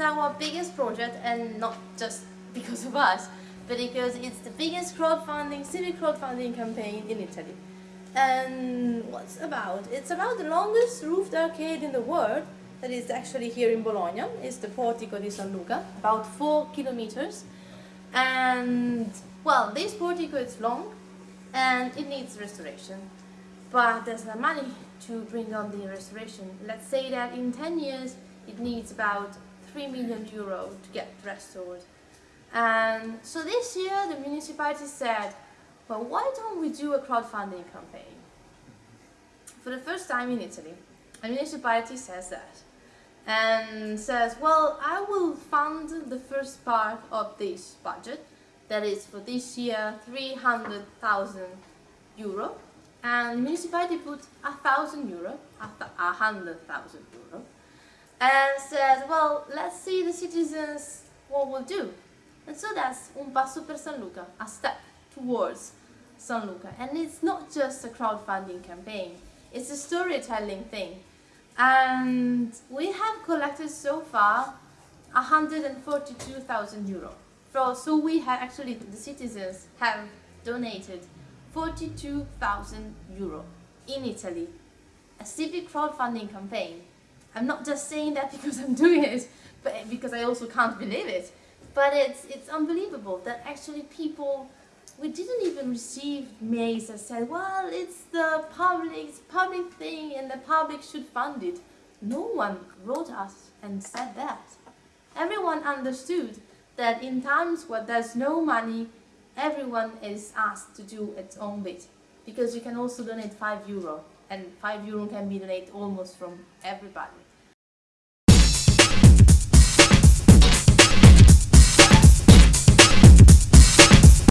our biggest project and not just because of us, but because it's the biggest crowdfunding, civic crowdfunding campaign in Italy. And what's about? It's about the longest roofed arcade in the world that is actually here in Bologna. It's the Portico di San Luca, about four kilometers. And well, this portico is long and it needs restoration. But there's no money to bring on the restoration. Let's say that in 10 years it needs about 3 million euro to get restored. And so this year the municipality said, well, why don't we do a crowdfunding campaign? For the first time in Italy, a municipality says that and says, well, I will fund the first part of this budget, that is for this year 300,000 euro, and the municipality put a thousand euro, a hundred thousand euro, and says, well, let's see the citizens what will do. And so that's un passo per San Luca, a step towards San Luca. And it's not just a crowdfunding campaign, it's a storytelling thing. And we have collected so far 142,000 euro. So we have actually, the citizens have donated 42,000 euro in Italy. A civic crowdfunding campaign. I'm not just saying that because I'm doing it, but because I also can't believe it. But it's, it's unbelievable that actually people we didn't even receive mails that said, well, it's the public, public thing and the public should fund it. No one wrote us and said that. Everyone understood that in times where there's no money, everyone is asked to do its own bit. Because you can also donate 5 euro, and 5 euro can be donated almost from everybody.